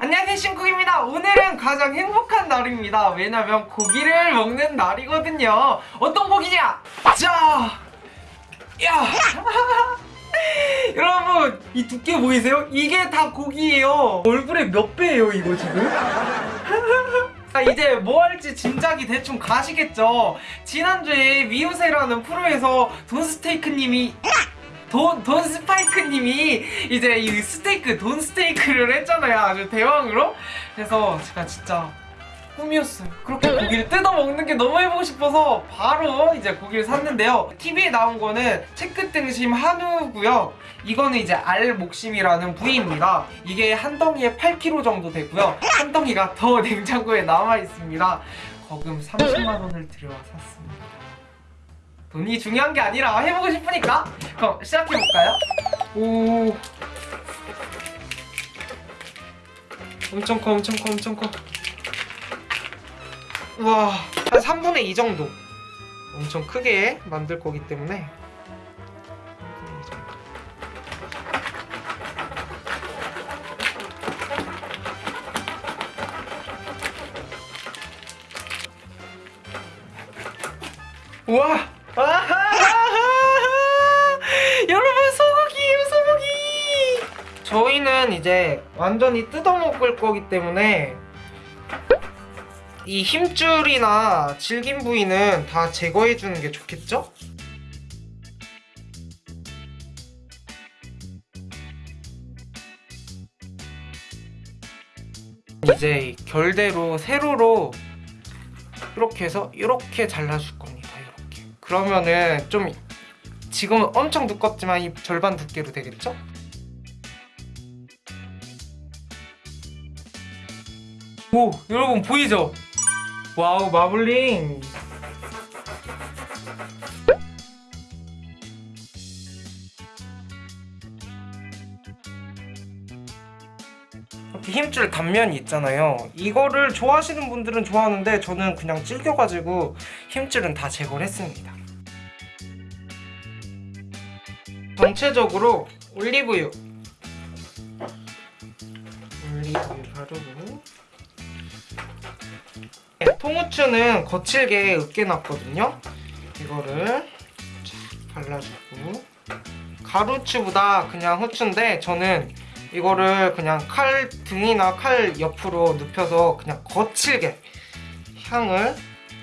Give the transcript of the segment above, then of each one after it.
안녕하세요 신쿡입니다 오늘은 가장 행복한 날입니다 왜냐면 고기를 먹는 날이거든요 어떤 고기냐 자 야! 여러분 이 두께 보이세요? 이게 다 고기예요 얼굴의 몇 배예요 이거 지금? 자, 이제 뭐 할지 짐작이 대충 가시겠죠 지난주에 미우세라는 프로에서 돈스테이크님이 돈, 돈 스파이크님이 이제 이 스테이크, 돈 스테이크를 했잖아요. 아주 대왕으로. 그래서 제가 진짜 꿈이었어요. 그렇게 고기를 뜯어 먹는 게 너무 해보고 싶어서 바로 이제 고기를 샀는데요. TV에 나온 거는 체크등심 한우고요. 이거는 이제 알목심이라는 부위입니다. 이게 한 덩이에 8kg 정도 되고요. 한 덩이가 더 냉장고에 남아 있습니다. 거금 30만 원을 들여 샀습니다. 돈이 중요한 게 아니라 해보고 싶으니까. 그럼 시작해볼까요? 오. 엄청 커 엄청 커 엄청 커. 우와 한 3분의 2 정도. 엄청 크게 만들 거기 때문에. 3분의 2 정도. 우와 저희는 이제 완전히 뜯어먹을 거기 때문에 이 힘줄이나 질긴 부위는 다 제거해 주는 게 좋겠죠? 이제 결대로 세로로 이렇게 해서 이렇게 잘라줄 겁니다 이렇게 그러면은 좀 지금은 엄청 두껍지만 이 절반 두께로 되겠죠? 오 여러분 보이죠? 와우 마블링. 이렇게 힘줄 단면이 있잖아요. 이거를 좋아하시는 분들은 좋아하는데 저는 그냥 질겨가지고 힘줄은 다 제거를 했습니다. 전체적으로 올리브유. 올리브유 바르고 네, 통후추는 거칠게 으깨놨거든요. 이거를 쫙 발라주고. 가루추보다 그냥 후추인데 저는 이거를 그냥 칼 등이나 칼 옆으로 눕혀서 그냥 거칠게 향을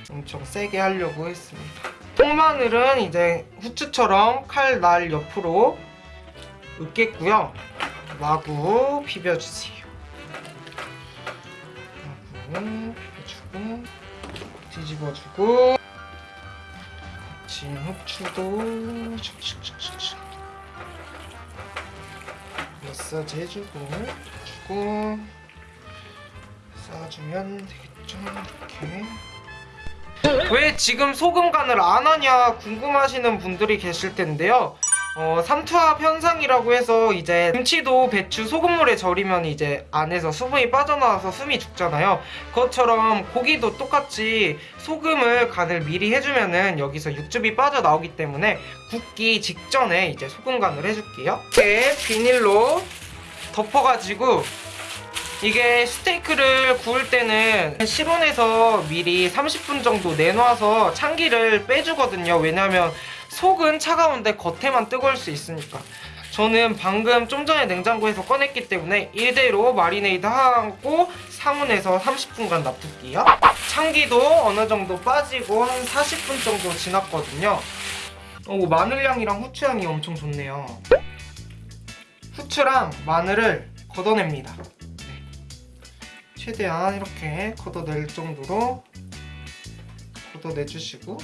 엄청 세게 하려고 했습니다. 통마늘은 이제 후추처럼 칼 날 옆으로 으깼고요. 마구 비벼주세요. 마구 집어주고 거친 후추도 촥촥촥촥 마사지 해주고 주고 싸주면 되겠죠? 이렇게 왜 지금 소금 간을 안 하냐 궁금하시는 분들이 계실 텐데요. 어, 삼투압 현상이라고 해서 이제 김치도 배추 소금물에 절이면 이제 안에서 수분이 빠져나와서 숨이 죽잖아요. 그것처럼 고기도 똑같이 소금을 간을 미리 해주면은 여기서 육즙이 빠져나오기 때문에 굽기 직전에 이제 소금 간을 해줄게요. 이렇게 비닐로 덮어가지고 이게 스테이크를 구울 때는 실온에서 미리 30분 정도 내놔서 찬기를 빼주거든요. 왜냐면 속은 차가운데 겉에만 뜨거울 수 있으니까. 저는 방금 좀 전에 냉장고에서 꺼냈기 때문에 이대로 마리네이드 하고 상온에서 30분간 놔둘게요. 찬기도 어느 정도 빠지고 한 40분 정도 지났거든요. 오, 마늘향이랑 후추향이 엄청 좋네요. 후추랑 마늘을 걷어냅니다. 네. 최대한 이렇게 걷어낼 정도로 걷어내주시고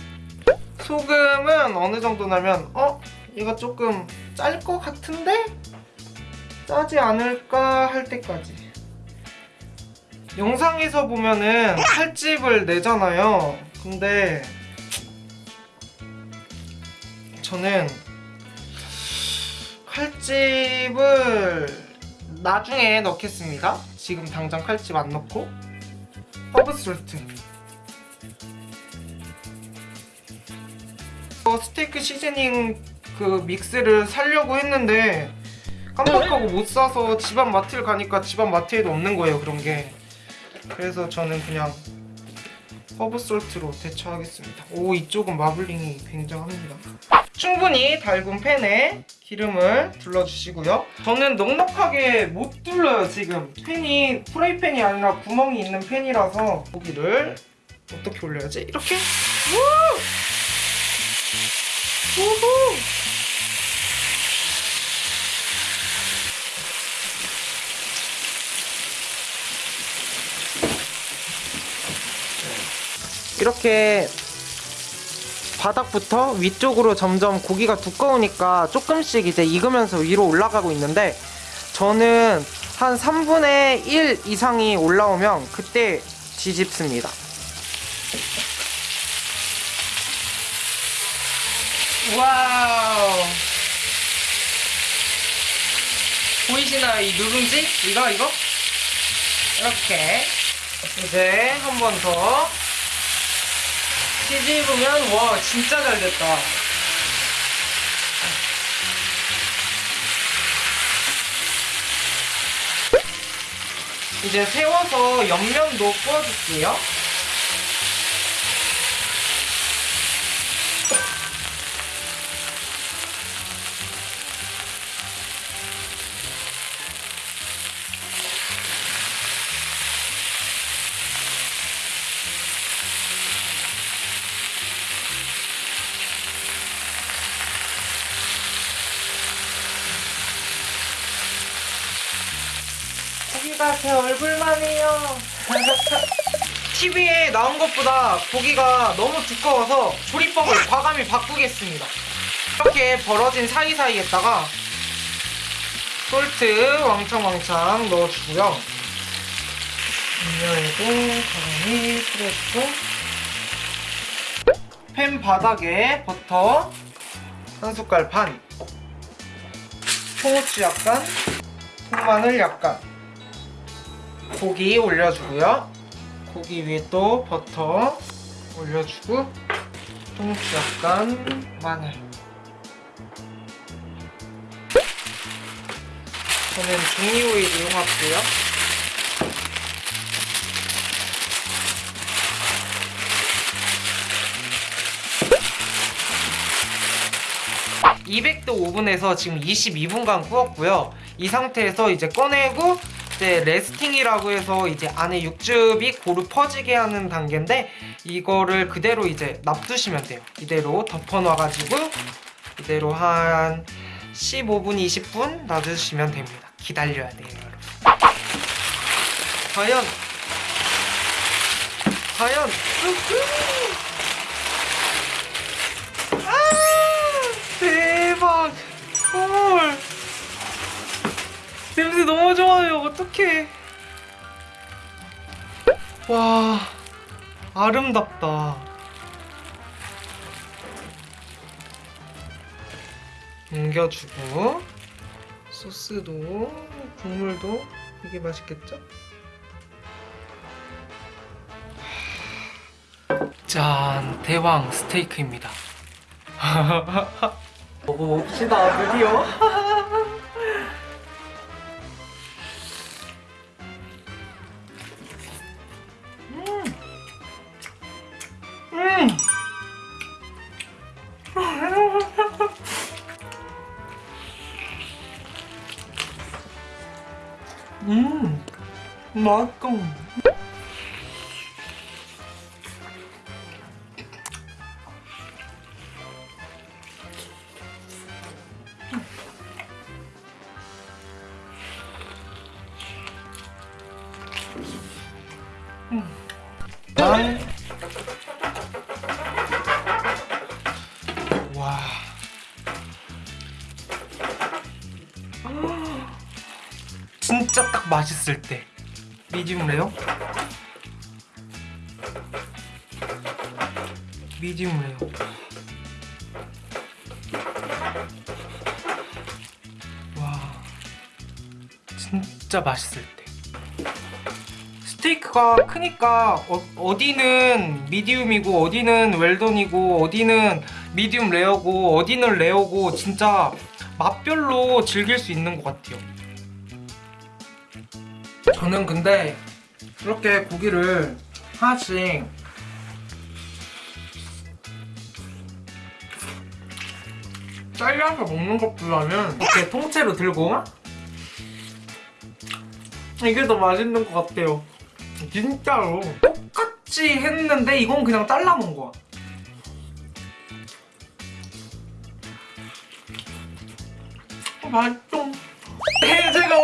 소금은 어느 정도 나면 어? 이거 조금 짤 것 같은데? 짜지 않을까 할 때까지 영상에서 보면은 칼집을 내잖아요 근데 저는 칼집을 나중에 넣겠습니다 지금 당장 칼집 안 넣고 허브 salt. 어, 스테이크 seasoning 그 mix를 사려고 했는데 깜빡하고 못 사서 집앞 마트를 가니까 집앞 마트에도 없는 거예요 그런 게. 그래서 저는 그냥 허브 salt로 대체하겠습니다. 오 이쪽은 마블링이 굉장합니다 충분히 달군 팬에 기름을 둘러주시고요 저는 넉넉하게 못 둘러요 지금 팬이 프라이팬이 아니라 구멍이 있는 팬이라서 고기를 어떻게 올려야지? 이렇게? 우! 우후! 이렇게 바닥부터 위쪽으로 점점 고기가 두꺼우니까 조금씩 이제 익으면서 위로 올라가고 있는데 저는 한 3분의 1 이상이 올라오면 그때 뒤집습니다. 와우. 보이시나요? 이 누룽지? 이거, 이거? 이렇게. 이제 한 번 더. 뒤집으면, 와, 진짜 잘 됐다. 이제 세워서 옆면도 구워줄게요. 고기가 제 얼굴만 해요. TV에 나온 것보다 고기가 너무 두꺼워서 조리법을 과감히 바꾸겠습니다. 이렇게 벌어진 사이사이에다가 솔트 왕창왕창 넣어주고요. 음료에도 과감히 뿌려주고 팬 바닥에 버터 한 숟갈 반 통후추 약간 통마늘 약간 고기 올려주고요. 고기 위에 또 버터 올려주고 통후추 약간 마늘. 저는 종이 오일 이용할게요. (200도) 오븐에서 지금 (22분간) 구웠고요 이 상태에서 이제 꺼내고 이제 레스팅이라고 해서 이제 안에 육즙이 고루 퍼지게 하는 단계인데 이거를 그대로 이제 놔두시면 돼요. 이대로 덮어놔가지고 이대로 한 15분, 20분 놔두시면 됩니다. 기다려야 돼요, 여러분. 과연 과연 우후! 냄새 너무 좋아요. 어떡해. 와, 아름답다. 옮겨주고, 소스도, 국물도, 이게 맛있겠죠? 짠, 대왕 스테이크입니다. 먹어봅시다, 드디어. 맛있다. 난 와. 진짜 딱 맛있을 때. 미디움 레어? 레어. 와. 진짜 맛있을 때. 스테이크가 크니까 어, 디는 미디움이고 어디는 웰던이고 어디는 미디움 레어고 어디는 레어고 진짜 맛별로 즐길 수 있는 것 같아요. 저는 근데 이렇게 고기를 하나씩 잘라서 먹는 것보다는 이렇게 통째로 들고 이게 더 맛있는 것 같아요. 진짜로 똑같이 했는데 이건 그냥 잘라 먹은 거야. 어, 맛있어.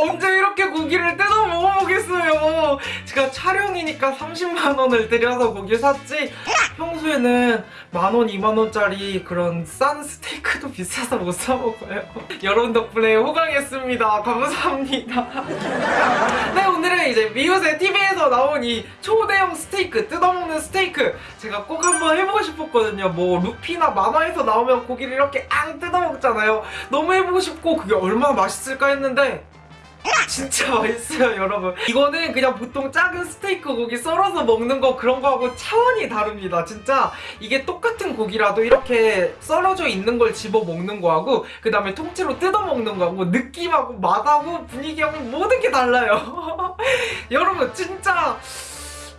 언제 이렇게 고기를 뜯어 먹어보겠어요. 제가 촬영이니까 30만 원을 들여서 고기 샀지. 평소에는 만 원, 이만 원짜리 그런 싼 스테이크도 비싸서 못 사 먹어요. 여러분 덕분에 호강했습니다. 감사합니다. 네, 오늘은 이제 미우새 TV에서 나온 이 초대형 스테이크, 뜯어먹는 스테이크 제가 꼭 한번 해보고 싶었거든요. 뭐 루피나 만화에서 나오면 고기를 이렇게 앙 뜯어먹잖아요. 너무 해보고 싶고 그게 얼마나 맛있을까 했는데 진짜 맛있어요 여러분. 이거는 그냥 보통 작은 스테이크 고기 썰어서 먹는 거 그런 거하고 차원이 다릅니다. 진짜 이게 똑같은 고기라도 이렇게 썰어져 있는 걸 집어 먹는 거하고 그 다음에 통째로 뜯어 먹는 거하고 느낌하고 맛하고 분위기하고 모든 게 달라요. 여러분 진짜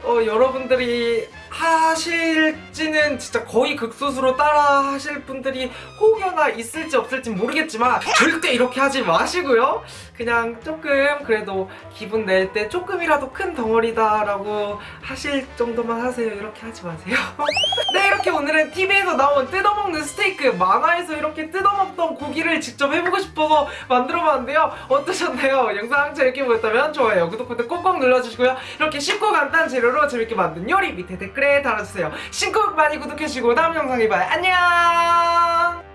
어, 여러분들이 하실지는 진짜 거의 극소수로 따라 하실 분들이 혹여나 있을지 없을지 모르겠지만 절대 이렇게 하지 마시고요. 그냥 조금 그래도 기분 낼 때 조금이라도 큰 덩어리다 라고 하실 정도만 하세요. 이렇게 하지 마세요. 네, 이렇게 오늘은 TV에서 나온 뜯어먹는 스테이크 만화에서 이렇게 뜯어먹던 고기를 직접 해보고 싶어서 만들어봤는데요. 어떠셨나요? 영상 재밌게 보셨다면 좋아요, 구독 버튼 꼭꼭 눌러주시고요. 이렇게 쉽고 간단한 재료로 재밌게 만든 요리 밑에 댓글에 달아주세요. 신곡 많이 구독해주시고 다음 영상에 봐요. 안녕!